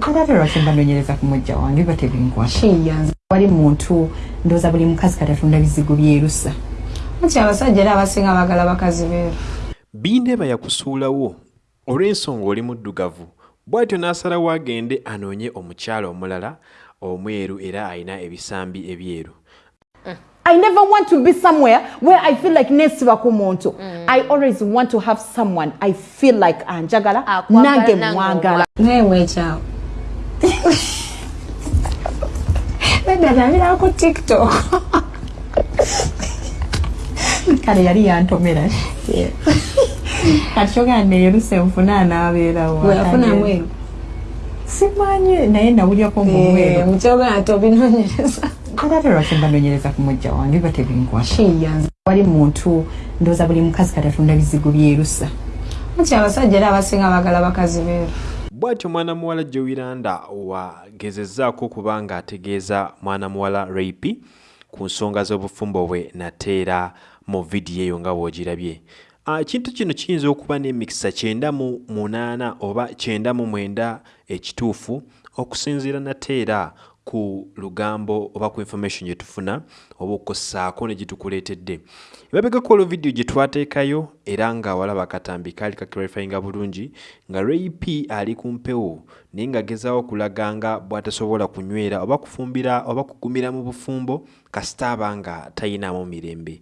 kale lwaki mbanoonyereza ku mujja wange biba tebinkwata kiyanze wali muntu ndowooza buli mukazi kati atunda bizigo byerusa anti abasajja era abasinga bagala bakazi beeru. Bindeeba yakusuulawo olw'ensonga oli muddugavu. Bw'atyo n'asalawo agende anoonye omukyala omulala omweru era alina ebisambi ebyeru. I never want to be somewhere where I feel like nesiba ku muntu. I always want to have someone I feel like anjagala nange mwagala. naye mwekyawo nedadabira ku tiktok Kale yali yantomera. Kati kyogera neeruse nfuna anaabeerawo. weyafuna mweru Simanyi naye nawulyako ng'omweru. mukyogera nti obinoonyereza Kale lwaki mbanoonyereza ku mujja wange biba tebinkwata. Wali muntu ndowooza buli mukazi kati atunda bizigo byerusa. anti abasajja era abasinga bagala bakazi beeru bw'atyo mwana muwala joiranda wagezezzaako okuba ng'ategeeza mwana muwala rapi ku nsonga z'obufumbo bwe nateera mu vidiyo eyo nga bw'ogirabye ekintu kino kiyinza okuba n'emikisa kyenda mu munaana oba kyenda mu mwenda ekituufu okusinziira nateera ku lugambo oba ku information gye tufuna oba okukossaako ne gitukuleetedde ebabegako olwo vidiyo gye twateekayo era nga walaba akatambi kaali kaklarifyinga bulungi nga ray p ali ku mpewo naye ng'agezaawo okulaga nga bw'atasobola kunywera oba kufumbira oba kugumira mu bufumbo kasita aba nga tayinaamu mirembe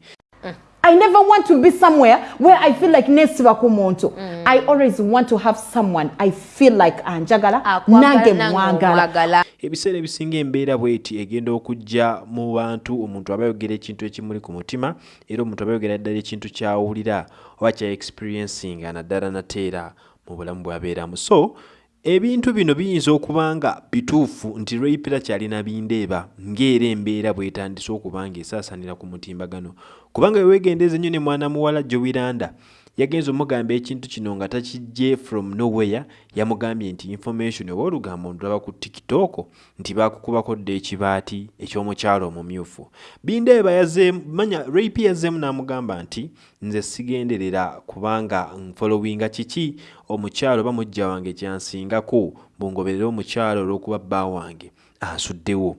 I never want to be somewhere where I feel like nesiba ku muntu. I always want to have someone I feel like anjagala Akwagala, nange nange mwagala. ebiseera ebisinga embeera bweti egenda okujja mu bantu omuntu aba ayogera ekintu ekimuli ku mutima era omuntu aba ayogera ddala ekintu kyawulira oba kya experiencing naddala nateera mu bulamu bwabeeramu so ebintu bino biyinza okuba nga bituufu nti raypera kyalina bindeeba ng'era embeera bwetandise okuba nga esaasanira ku mutimbagano. Kubanga wewegendeeza ennyo ne mwana muwala jowiranda yagenza omugamba ekintu kino nga takijje from nowhere yamugambye nti information oba olugambo ndulaba ku tiktok nti bakukubako dda ekibaati eky'omukyalo omumyufu. Bindeeba manya rap yazzeemu n'amugamba nti nze sigenderera kubanga nfolowinga kiki? Omukyalo oba mujja wange kyansingako bungoberere omukyalo olw'okuba bba wange ansuddewo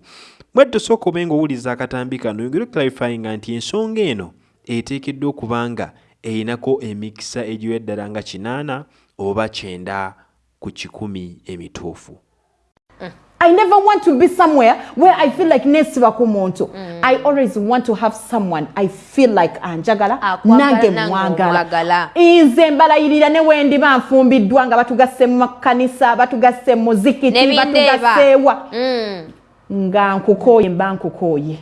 bwatto sooka obe ng'owuliza akatambi kano yongere clarifyinga nti ensonga eno eteekeddwa okuba nga eyinako emikisa egiwa eddala nga kinaana oba kyenda ku kikumi emituufu. I never want to be somewhere where I feel like nesiba ku muntu. I always want to have someone I feel like anjagala Akwagala, nange mwagala. Nze mbalayirira ne wendi banfumbiddwa nga batugasse mu makanisa batugasse mu muzikiti batugasseewa Mm. nga nkukooye mba nkukooye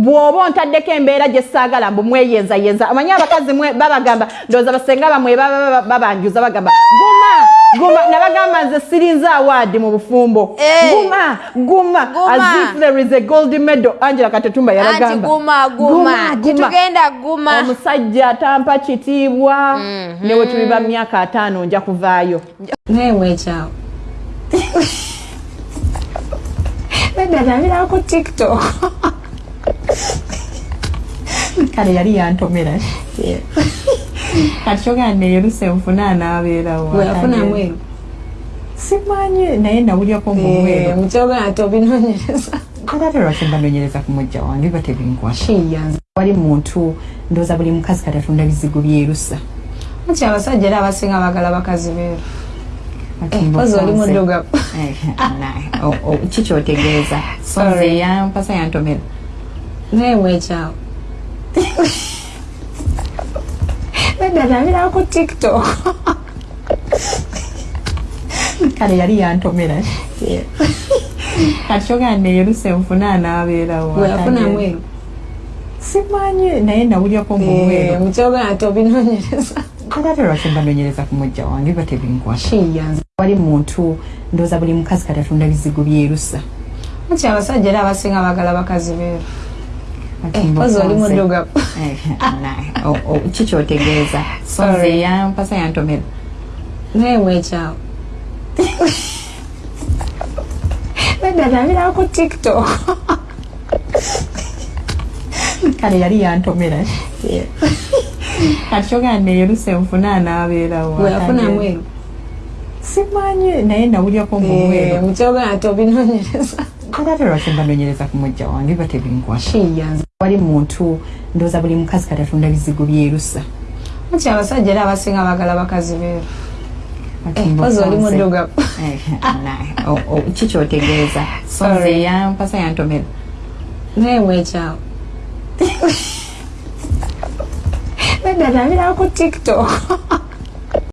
bw'oba ontaddeko embeera gye saagala mbu mweyenzayenza. Amanyi abakazi babagamba ndowooza basenga bamwe baba- baba- babanjuza bagamba guma guma nabagamba nze sirinze awaadi mu bufumbo. Eh. guma guma. Guma. as if there is a gold medal. Angela katetumba yabagamba guma guma tetugenda guma. Omusajja atampa kitiibwa. Ne we tuliba myaka ataano nja kuvaayo. Naye mwekyawo. Nedadabira ku tiktok kale yali yantomera kati kyogera neeruse nfuna anaabeerawo weyafuna mweru. Simanyi naye nawulyako ng'omweru mukyogera nti obinoonyereza kale lwaki mbanoonyereza ku mujja wange biba tebinkwata kiyanze wali muntu ndowooza buli mukazi kati atunda bizigo byerusa anti abasajja era abasinga bagala bakazi beeru. Kati mpozi oli muddugavu. Eh, na- o- o- kikyotegeeza Sorry. sonze yampasa yantomera naye mwekyawo nedadabira ku tiktok kale yali yantomera kati kyogera neeruse nfuna anaabeerawo weyafuna mweru simanyi naye nawulyako ng'omweru mukyogera nti obinoonyereza kale lwaki mbanoonyereza ku mujja wange biba tebinkwata kiyanze wali muntu ndowooza buli mukazi kati atunda bizigo byerusa anti abasajja era abasinga bagala bakazi beeru mpozi oli muddugavu Eh, na- o- o- kikyotegeeza Sorry. sonze yampasa yantomera naye mwekyawo nedadabira ku tiktok. Kale yali yantomera kati kyogera neeruse nfuna anaabeerawo weyafuna mweru simanyi naye nawulyako mumwero mukyogana nti obinonyereza kale ate lwaki mbanonyereza ku mujja wange biba tebinkwata kiyanza wali muntu ndowooza buli mukazi kati atunda bizigo byerusa. Muki abasajja era abasinga bagala bakazi beeru. Kati Eh, mba ozi oli osanze. muddugavu. Eh, na- o- o- kikyotegeeza Sorry. sonze yampasa yantomera naye mwekyawo nedda nabira ku tiktok